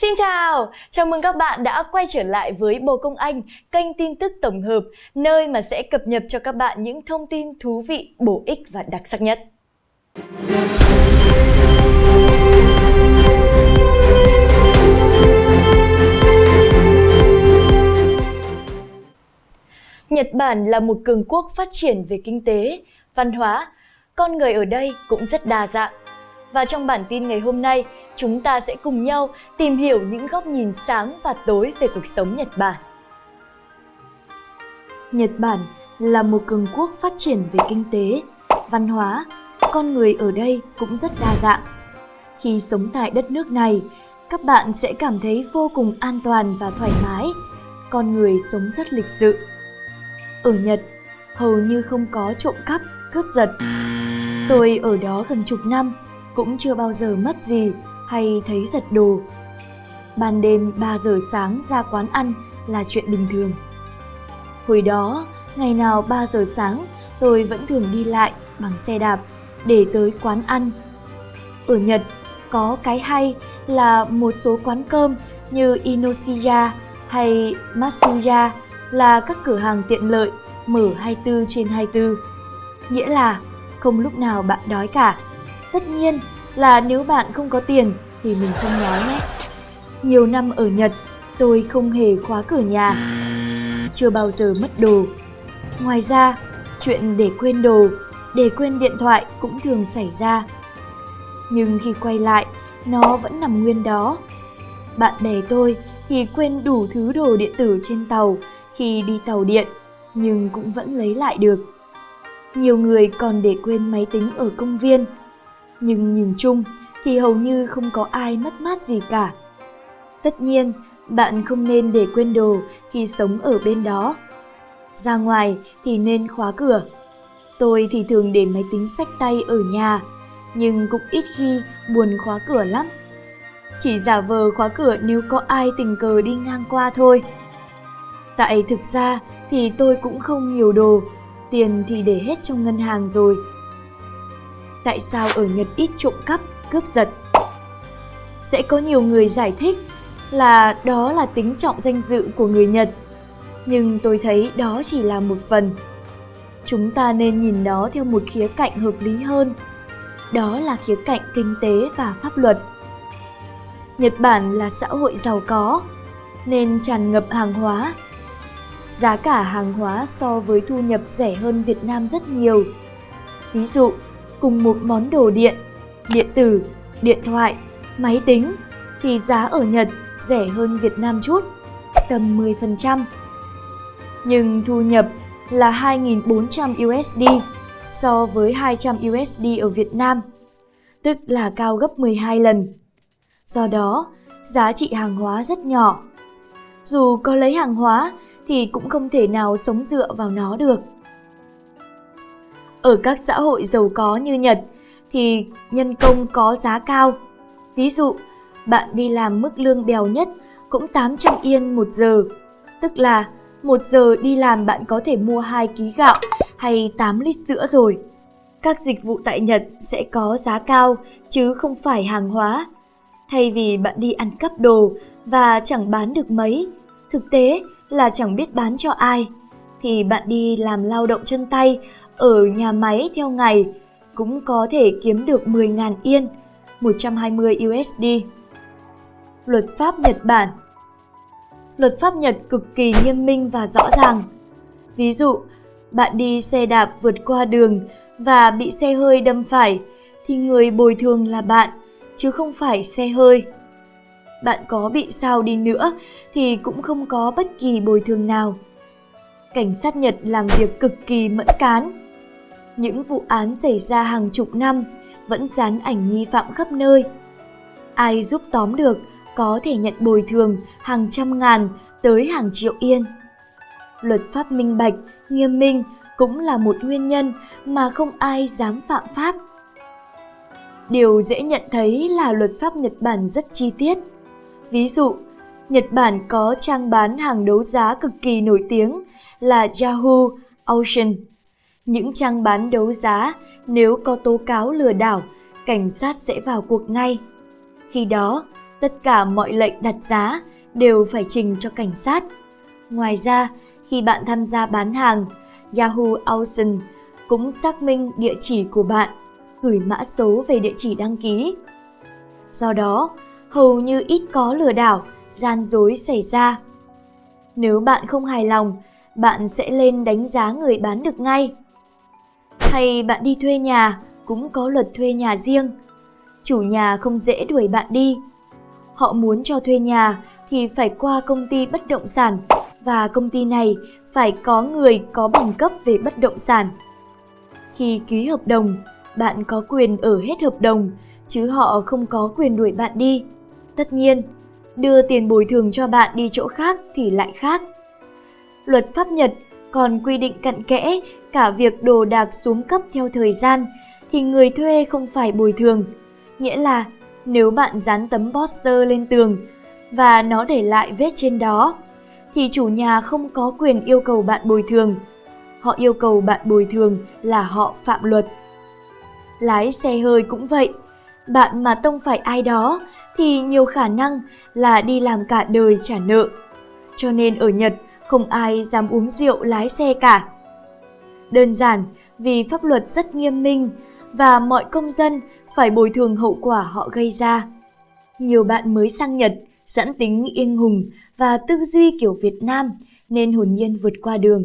Xin chào, chào mừng các bạn đã quay trở lại với Bồ Công Anh, kênh tin tức tổng hợp, nơi mà sẽ cập nhật cho các bạn những thông tin thú vị, bổ ích và đặc sắc nhất. Nhật Bản là một cường quốc phát triển về kinh tế, văn hóa, con người ở đây cũng rất đa dạng. Và trong bản tin ngày hôm nay, chúng ta sẽ cùng nhau tìm hiểu những góc nhìn sáng và tối về cuộc sống Nhật Bản. Nhật Bản là một cường quốc phát triển về kinh tế, văn hóa, con người ở đây cũng rất đa dạng. Khi sống tại đất nước này, các bạn sẽ cảm thấy vô cùng an toàn và thoải mái, con người sống rất lịch sự. Ở Nhật, hầu như không có trộm cắp, cướp giật. Tôi ở đó gần chục năm, cũng chưa bao giờ mất gì hay thấy giật đồ. Ban đêm 3 giờ sáng ra quán ăn là chuyện bình thường. Hồi đó, ngày nào 3 giờ sáng tôi vẫn thường đi lại bằng xe đạp để tới quán ăn. Ở Nhật, có cái hay là một số quán cơm như Inoshiya hay Matsuya là các cửa hàng tiện lợi mở 24 trên 24. Nghĩa là không lúc nào bạn đói cả. Tất nhiên là nếu bạn không có tiền thì mình không nói nhé. Nhiều năm ở Nhật, tôi không hề khóa cửa nhà. Chưa bao giờ mất đồ. Ngoài ra, chuyện để quên đồ, để quên điện thoại cũng thường xảy ra. Nhưng khi quay lại, nó vẫn nằm nguyên đó. Bạn bè tôi thì quên đủ thứ đồ điện tử trên tàu khi đi tàu điện, nhưng cũng vẫn lấy lại được. Nhiều người còn để quên máy tính ở công viên, nhưng nhìn chung thì hầu như không có ai mất mát gì cả. Tất nhiên, bạn không nên để quên đồ khi sống ở bên đó. Ra ngoài thì nên khóa cửa. Tôi thì thường để máy tính sách tay ở nhà, nhưng cũng ít khi buồn khóa cửa lắm. Chỉ giả vờ khóa cửa nếu có ai tình cờ đi ngang qua thôi. Tại thực ra thì tôi cũng không nhiều đồ, tiền thì để hết trong ngân hàng rồi. Tại sao ở Nhật ít trộm cắp, cướp giật? Sẽ có nhiều người giải thích là đó là tính trọng danh dự của người Nhật. Nhưng tôi thấy đó chỉ là một phần. Chúng ta nên nhìn nó theo một khía cạnh hợp lý hơn. Đó là khía cạnh kinh tế và pháp luật. Nhật Bản là xã hội giàu có, nên tràn ngập hàng hóa, giá cả hàng hóa so với thu nhập rẻ hơn Việt Nam rất nhiều. Ví dụ, cùng một món đồ điện, điện tử, điện thoại, máy tính thì giá ở Nhật rẻ hơn Việt Nam chút, tầm 10%. Nhưng thu nhập là 2.400 USD so với 200 USD ở Việt Nam, tức là cao gấp 12 lần. Do đó, giá trị hàng hóa rất nhỏ. Dù có lấy hàng hóa thì cũng không thể nào sống dựa vào nó được. Ở các xã hội giàu có như Nhật thì nhân công có giá cao. Ví dụ, bạn đi làm mức lương bèo nhất cũng 800 yên một giờ, tức là một giờ đi làm bạn có thể mua 2 ký gạo hay 8 lít sữa rồi. Các dịch vụ tại Nhật sẽ có giá cao chứ không phải hàng hóa. Thay vì bạn đi ăn cắp đồ và chẳng bán được mấy, thực tế là chẳng biết bán cho ai, thì bạn đi làm lao động chân tay ở nhà máy theo ngày cũng có thể kiếm được 10.000 yên, 120 USD. Luật pháp Nhật Bản Luật pháp Nhật cực kỳ nghiêm minh và rõ ràng. Ví dụ, bạn đi xe đạp vượt qua đường và bị xe hơi đâm phải thì người bồi thường là bạn, chứ không phải xe hơi bạn có bị sao đi nữa thì cũng không có bất kỳ bồi thường nào. Cảnh sát Nhật làm việc cực kỳ mẫn cán. Những vụ án xảy ra hàng chục năm vẫn dán ảnh nghi phạm khắp nơi. Ai giúp tóm được có thể nhận bồi thường hàng trăm ngàn tới hàng triệu yên. Luật pháp minh bạch, nghiêm minh cũng là một nguyên nhân mà không ai dám phạm pháp. Điều dễ nhận thấy là luật pháp Nhật Bản rất chi tiết. Ví dụ, Nhật Bản có trang bán hàng đấu giá cực kỳ nổi tiếng là Yahoo Auction. Những trang bán đấu giá nếu có tố cáo lừa đảo, cảnh sát sẽ vào cuộc ngay. Khi đó, Tất cả mọi lệnh đặt giá đều phải trình cho cảnh sát. Ngoài ra, khi bạn tham gia bán hàng, Yahoo Auction cũng xác minh địa chỉ của bạn, gửi mã số về địa chỉ đăng ký. Do đó, hầu như ít có lừa đảo, gian dối xảy ra. Nếu bạn không hài lòng, bạn sẽ lên đánh giá người bán được ngay. Hay bạn đi thuê nhà, cũng có luật thuê nhà riêng. Chủ nhà không dễ đuổi bạn đi. Họ muốn cho thuê nhà thì phải qua công ty bất động sản và công ty này phải có người có bằng cấp về bất động sản. Khi ký hợp đồng, bạn có quyền ở hết hợp đồng, chứ họ không có quyền đuổi bạn đi. Tất nhiên, đưa tiền bồi thường cho bạn đi chỗ khác thì lại khác. Luật pháp Nhật còn quy định cặn kẽ cả việc đồ đạc xuống cấp theo thời gian thì người thuê không phải bồi thường. Nghĩa là nếu bạn dán tấm poster lên tường và nó để lại vết trên đó, thì chủ nhà không có quyền yêu cầu bạn bồi thường. Họ yêu cầu bạn bồi thường là họ phạm luật. Lái xe hơi cũng vậy, bạn mà tông phải ai đó thì nhiều khả năng là đi làm cả đời trả nợ. Cho nên ở Nhật không ai dám uống rượu lái xe cả. Đơn giản vì pháp luật rất nghiêm minh và mọi công dân phải bồi thường hậu quả họ gây ra. Nhiều bạn mới sang Nhật, dẫn tính yên hùng và tư duy kiểu Việt Nam nên hồn nhiên vượt qua đường.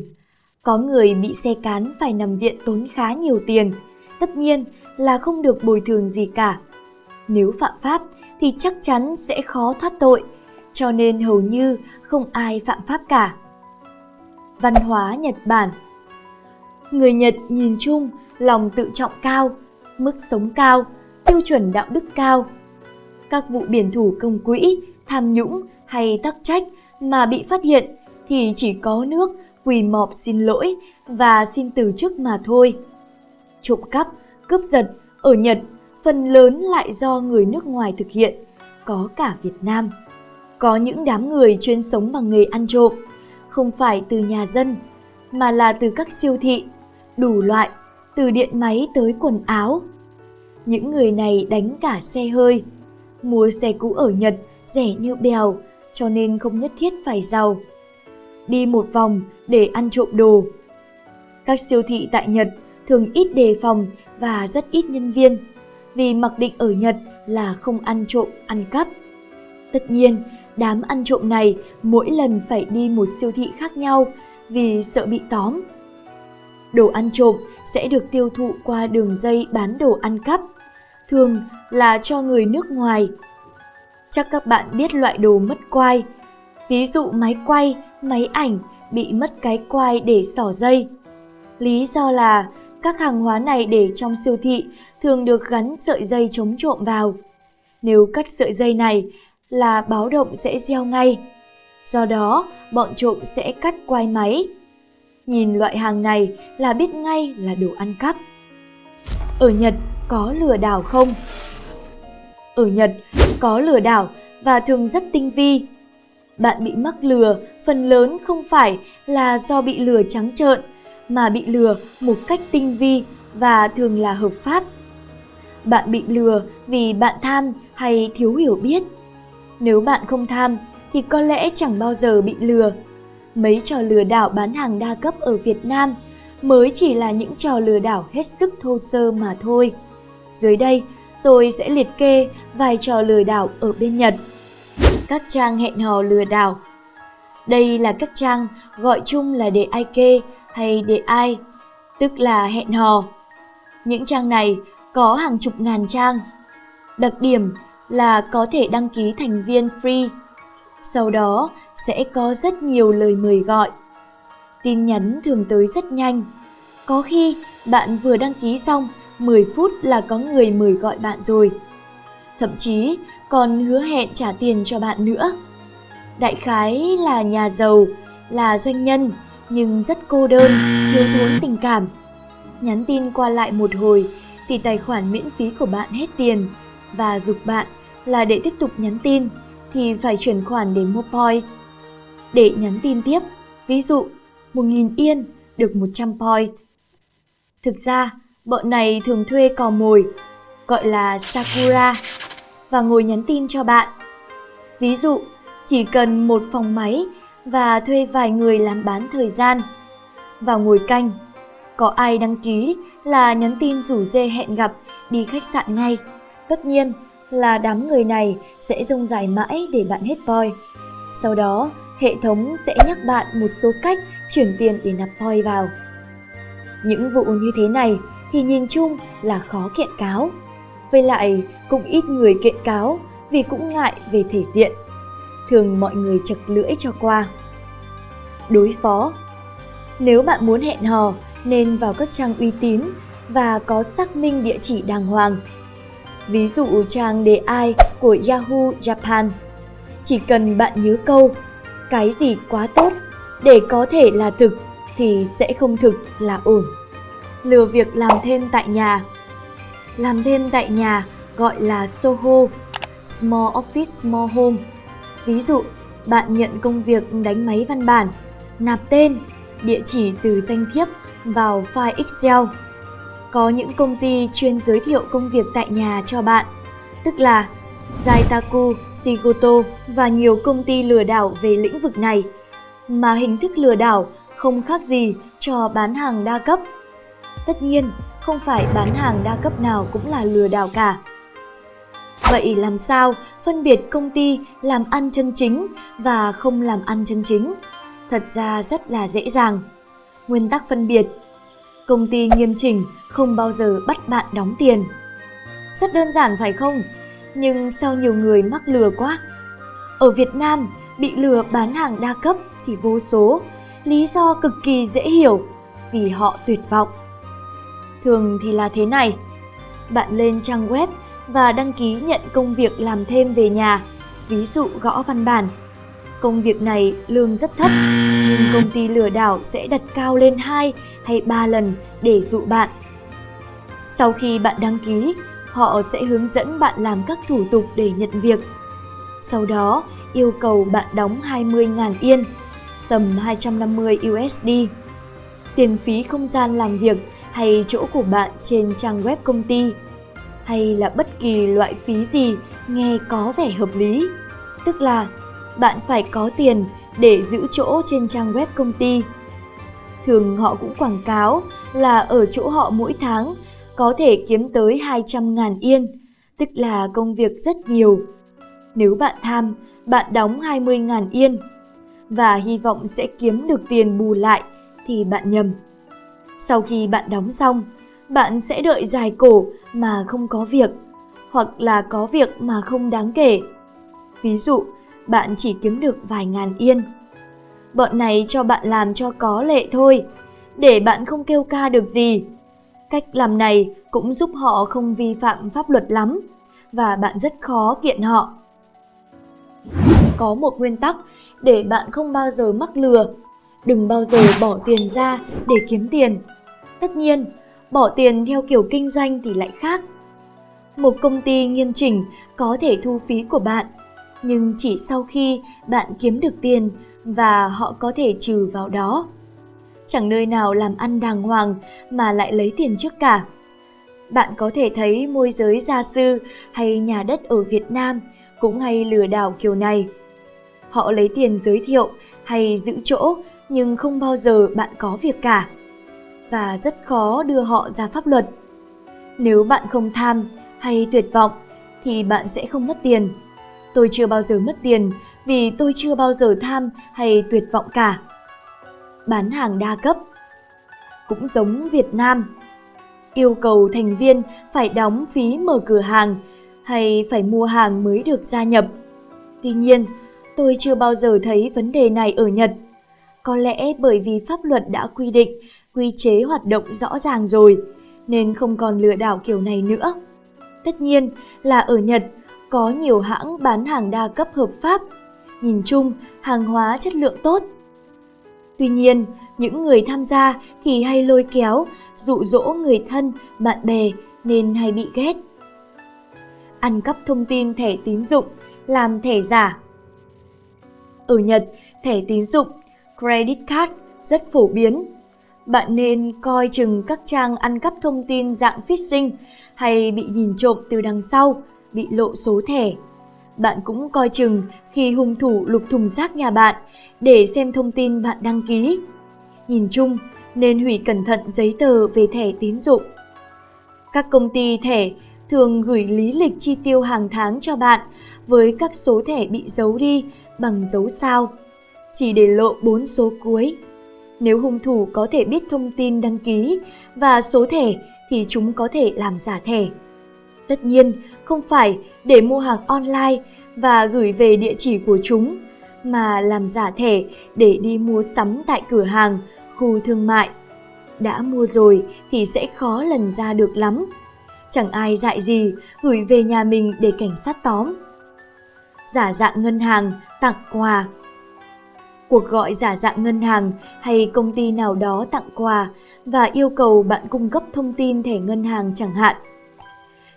Có người bị xe cán phải nằm viện tốn khá nhiều tiền, tất nhiên là không được bồi thường gì cả. Nếu phạm pháp thì chắc chắn sẽ khó thoát tội, cho nên hầu như không ai phạm pháp cả. Văn hóa Nhật Bản Người Nhật nhìn chung lòng tự trọng cao, mức sống cao, tiêu chuẩn đạo đức cao. Các vụ biển thủ công quỹ, tham nhũng hay tắc trách mà bị phát hiện thì chỉ có nước quỳ mọp xin lỗi và xin từ chức mà thôi. Trộm cắp, cướp giật ở Nhật phần lớn lại do người nước ngoài thực hiện, có cả Việt Nam. Có những đám người chuyên sống bằng nghề ăn trộm, không phải từ nhà dân, mà là từ các siêu thị, đủ loại, từ điện máy tới quần áo. Những người này đánh cả xe hơi. Mua xe cũ ở Nhật rẻ như bèo, cho nên không nhất thiết phải giàu. Đi một vòng để ăn trộm đồ. Các siêu thị tại Nhật thường ít đề phòng và rất ít nhân viên, vì mặc định ở Nhật là không ăn trộm, ăn cắp. Tất nhiên, đám ăn trộm này mỗi lần phải đi một siêu thị khác nhau vì sợ bị tóm. Đồ ăn trộm sẽ được tiêu thụ qua đường dây bán đồ ăn cắp, thường là cho người nước ngoài. Chắc các bạn biết loại đồ mất quai, ví dụ máy quay, máy ảnh bị mất cái quai để sỏ dây. Lý do là các hàng hóa này để trong siêu thị thường được gắn sợi dây chống trộm vào. Nếu cắt sợi dây này là báo động sẽ gieo ngay. Do đó, bọn trộm sẽ cắt quai máy. Nhìn loại hàng này là biết ngay là đồ ăn cắp. Ở Nhật có lừa đảo không? Ở Nhật có lừa đảo và thường rất tinh vi. Bạn bị mắc lừa phần lớn không phải là do bị lừa trắng trợn mà bị lừa một cách tinh vi và thường là hợp pháp. Bạn bị lừa vì bạn tham hay thiếu hiểu biết. Nếu bạn không tham thì có lẽ chẳng bao giờ bị lừa. Mấy trò lừa đảo bán hàng đa cấp ở Việt Nam mới chỉ là những trò lừa đảo hết sức thô sơ mà thôi. Dưới đây, tôi sẽ liệt kê vài trò lừa đảo ở bên Nhật. Các trang hẹn hò lừa đảo Đây là các trang gọi chung là để ai kê hay để ai, tức là hẹn hò. Những trang này có hàng chục ngàn trang. Đặc điểm là có thể đăng ký thành viên free. Sau đó sẽ có rất nhiều lời mời gọi. Tin nhắn thường tới rất nhanh. Có khi bạn vừa đăng ký xong 10 phút là có người mời gọi bạn rồi. Thậm chí còn hứa hẹn trả tiền cho bạn nữa. Đại khái là nhà giàu, là doanh nhân nhưng rất cô đơn, thiếu thốn tình cảm. Nhắn tin qua lại một hồi thì tài khoản miễn phí của bạn hết tiền và dục bạn là để tiếp tục nhắn tin thì phải chuyển khoản đến MoPoint. Để nhắn tin tiếp, ví dụ 1.000 yên được 100 point. Thực ra, bọn này thường thuê cò mồi, gọi là Sakura, và ngồi nhắn tin cho bạn. Ví dụ, chỉ cần một phòng máy và thuê vài người làm bán thời gian. Vào ngồi canh, có ai đăng ký là nhắn tin rủ dê hẹn gặp đi khách sạn ngay. Tất nhiên là đám người này sẽ rông dài mãi để bạn hết voi. Sau đó, hệ thống sẽ nhắc bạn một số cách chuyển tiền để nạp voi vào. Những vụ như thế này thì nhìn chung là khó kiện cáo. Với lại cũng ít người kiện cáo vì cũng ngại về thể diện. Thường mọi người chật lưỡi cho qua. Đối phó Nếu bạn muốn hẹn hò nên vào các trang uy tín và có xác minh địa chỉ đàng hoàng. Ví dụ trang đề ai của Yahoo Japan. Chỉ cần bạn nhớ câu cái gì quá tốt để có thể là thực thì sẽ không thực là ổn. Lừa việc làm thêm tại nhà Làm thêm tại nhà gọi là SOHO, Small Office Small Home. Ví dụ, bạn nhận công việc đánh máy văn bản, nạp tên, địa chỉ từ danh thiếp vào file Excel. Có những công ty chuyên giới thiệu công việc tại nhà cho bạn, tức là Zaitaku, Shigoto và nhiều công ty lừa đảo về lĩnh vực này. Mà hình thức lừa đảo không khác gì cho bán hàng đa cấp. Tất nhiên, không phải bán hàng đa cấp nào cũng là lừa đảo cả. Vậy làm sao phân biệt công ty làm ăn chân chính và không làm ăn chân chính? Thật ra rất là dễ dàng. Nguyên tắc phân biệt Công ty nghiêm chỉnh không bao giờ bắt bạn đóng tiền. Rất đơn giản phải không? Nhưng sao nhiều người mắc lừa quá? Ở Việt Nam, bị lừa bán hàng đa cấp thì vô số, lý do cực kỳ dễ hiểu, vì họ tuyệt vọng. Thường thì là thế này, bạn lên trang web và đăng ký nhận công việc làm thêm về nhà, ví dụ gõ văn bản. Công việc này lương rất thấp, nhưng công ty lừa đảo sẽ đặt cao lên 2 hay 3 lần để dụ bạn. Sau khi bạn đăng ký, họ sẽ hướng dẫn bạn làm các thủ tục để nhận việc. Sau đó, yêu cầu bạn đóng 20.000 yên, tầm 250 USD. Tiền phí không gian làm việc hay chỗ của bạn trên trang web công ty hay là bất kỳ loại phí gì nghe có vẻ hợp lý. Tức là bạn phải có tiền để giữ chỗ trên trang web công ty. Thường họ cũng quảng cáo là ở chỗ họ mỗi tháng có thể kiếm tới 200.000 yên, tức là công việc rất nhiều. Nếu bạn tham, bạn đóng 20.000 yên và hy vọng sẽ kiếm được tiền bù lại thì bạn nhầm. Sau khi bạn đóng xong, bạn sẽ đợi dài cổ mà không có việc, hoặc là có việc mà không đáng kể. Ví dụ, bạn chỉ kiếm được vài ngàn yên. Bọn này cho bạn làm cho có lệ thôi, để bạn không kêu ca được gì. Cách làm này cũng giúp họ không vi phạm pháp luật lắm, và bạn rất khó kiện họ. Có một nguyên tắc để bạn không bao giờ mắc lừa. Đừng bao giờ bỏ tiền ra để kiếm tiền. Tất nhiên, bỏ tiền theo kiểu kinh doanh thì lại khác. Một công ty nghiêm chỉnh có thể thu phí của bạn, nhưng chỉ sau khi bạn kiếm được tiền và họ có thể trừ vào đó. Chẳng nơi nào làm ăn đàng hoàng mà lại lấy tiền trước cả. Bạn có thể thấy môi giới gia sư hay nhà đất ở Việt Nam cũng hay lừa đảo kiểu này. Họ lấy tiền giới thiệu hay giữ chỗ nhưng không bao giờ bạn có việc cả và rất khó đưa họ ra pháp luật. Nếu bạn không tham hay tuyệt vọng thì bạn sẽ không mất tiền. Tôi chưa bao giờ mất tiền vì tôi chưa bao giờ tham hay tuyệt vọng cả. Bán hàng đa cấp cũng giống Việt Nam. Yêu cầu thành viên phải đóng phí mở cửa hàng hay phải mua hàng mới được gia nhập. Tuy nhiên, tôi chưa bao giờ thấy vấn đề này ở Nhật. Có lẽ bởi vì pháp luật đã quy định quy chế hoạt động rõ ràng rồi, nên không còn lừa đảo kiểu này nữa. Tất nhiên là ở Nhật có nhiều hãng bán hàng đa cấp hợp pháp, nhìn chung hàng hóa chất lượng tốt. Tuy nhiên, những người tham gia thì hay lôi kéo, dụ dỗ người thân, bạn bè nên hay bị ghét. Ăn cắp thông tin thẻ tín dụng, làm thẻ giả. Ở Nhật, thẻ tín dụng, credit card rất phổ biến bạn nên coi chừng các trang ăn cắp thông tin dạng phishing hay bị nhìn trộm từ đằng sau, bị lộ số thẻ. Bạn cũng coi chừng khi hung thủ lục thùng rác nhà bạn để xem thông tin bạn đăng ký. Nhìn chung, nên hủy cẩn thận giấy tờ về thẻ tín dụng. Các công ty thẻ thường gửi lý lịch chi tiêu hàng tháng cho bạn với các số thẻ bị giấu đi bằng dấu sao, chỉ để lộ 4 số cuối. Nếu hung thủ có thể biết thông tin đăng ký và số thẻ thì chúng có thể làm giả thẻ. Tất nhiên, không phải để mua hàng online và gửi về địa chỉ của chúng, mà làm giả thẻ để đi mua sắm tại cửa hàng, khu thương mại. Đã mua rồi thì sẽ khó lần ra được lắm. Chẳng ai dạy gì gửi về nhà mình để cảnh sát tóm. Giả dạng ngân hàng, tặng quà Cuộc gọi giả dạng ngân hàng hay công ty nào đó tặng quà và yêu cầu bạn cung cấp thông tin thẻ ngân hàng chẳng hạn.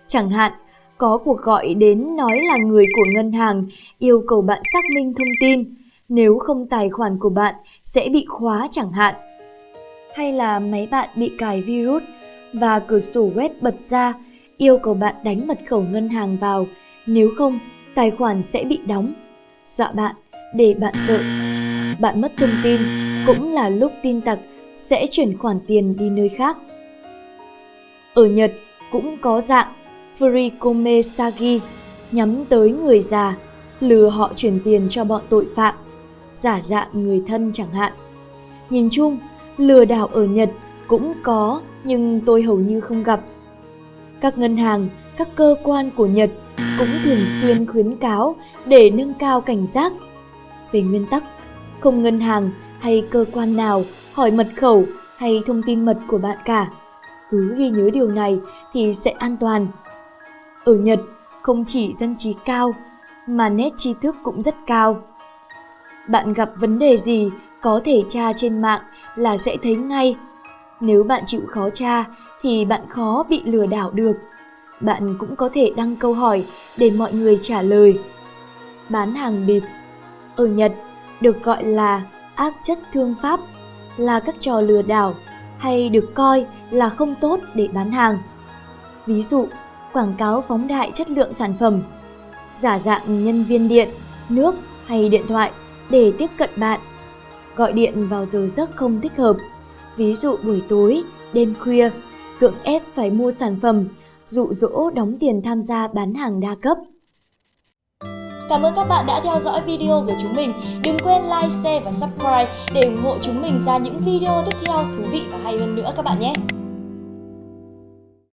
Chẳng hạn, có cuộc gọi đến nói là người của ngân hàng yêu cầu bạn xác minh thông tin, nếu không tài khoản của bạn sẽ bị khóa chẳng hạn. Hay là máy bạn bị cài virus và cửa sổ web bật ra yêu cầu bạn đánh mật khẩu ngân hàng vào, nếu không tài khoản sẽ bị đóng. Dọa bạn để bạn sợ. Bạn mất thông tin cũng là lúc tin tặc sẽ chuyển khoản tiền đi nơi khác. Ở Nhật cũng có dạng Furikome Sagi nhắm tới người già, lừa họ chuyển tiền cho bọn tội phạm, giả dạng người thân chẳng hạn. Nhìn chung, lừa đảo ở Nhật cũng có nhưng tôi hầu như không gặp. Các ngân hàng, các cơ quan của Nhật cũng thường xuyên khuyến cáo để nâng cao cảnh giác. Về nguyên tắc, không ngân hàng hay cơ quan nào hỏi mật khẩu hay thông tin mật của bạn cả. Cứ ghi nhớ điều này thì sẽ an toàn. Ở Nhật, không chỉ dân trí cao, mà nét tri thức cũng rất cao. Bạn gặp vấn đề gì có thể tra trên mạng là sẽ thấy ngay. Nếu bạn chịu khó tra thì bạn khó bị lừa đảo được. Bạn cũng có thể đăng câu hỏi để mọi người trả lời. Bán hàng bịp Ở Nhật, được gọi là ác chất thương pháp, là các trò lừa đảo hay được coi là không tốt để bán hàng. Ví dụ, quảng cáo phóng đại chất lượng sản phẩm, giả dạng nhân viên điện, nước hay điện thoại để tiếp cận bạn, gọi điện vào giờ giấc không thích hợp, ví dụ buổi tối, đêm khuya, cưỡng ép phải mua sản phẩm, dụ dỗ đóng tiền tham gia bán hàng đa cấp. Cảm ơn các bạn đã theo dõi video của chúng mình. Đừng quên like, share và subscribe để ủng hộ chúng mình ra những video tiếp theo thú vị và hay hơn nữa các bạn nhé.